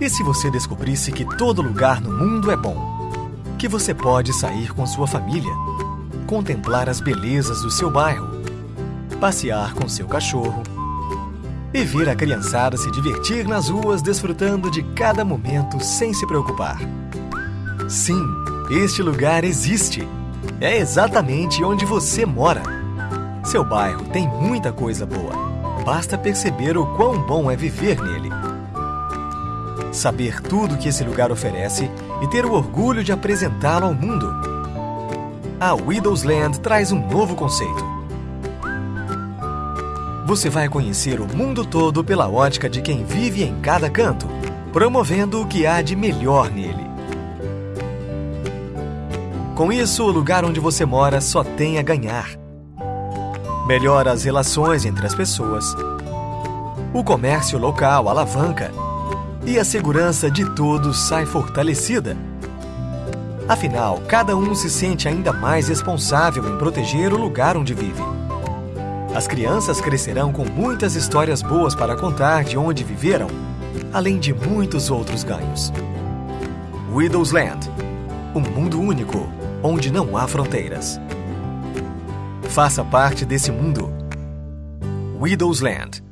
E se você descobrisse que todo lugar no mundo é bom? Que você pode sair com sua família, contemplar as belezas do seu bairro, passear com seu cachorro e ver a criançada se divertir nas ruas desfrutando de cada momento sem se preocupar. Sim, este lugar existe. É exatamente onde você mora. Seu bairro tem muita coisa boa. Basta perceber o quão bom é viver nele. Saber tudo que esse lugar oferece e ter o orgulho de apresentá-lo ao mundo. A Widow's Land traz um novo conceito. Você vai conhecer o mundo todo pela ótica de quem vive em cada canto, promovendo o que há de melhor nele. Com isso, o lugar onde você mora só tem a ganhar. Melhora as relações entre as pessoas, o comércio local alavanca e a segurança de todos sai fortalecida. Afinal, cada um se sente ainda mais responsável em proteger o lugar onde vive. As crianças crescerão com muitas histórias boas para contar de onde viveram, além de muitos outros ganhos. Widow's Land um mundo único onde não há fronteiras. Faça parte desse mundo. Widow's Land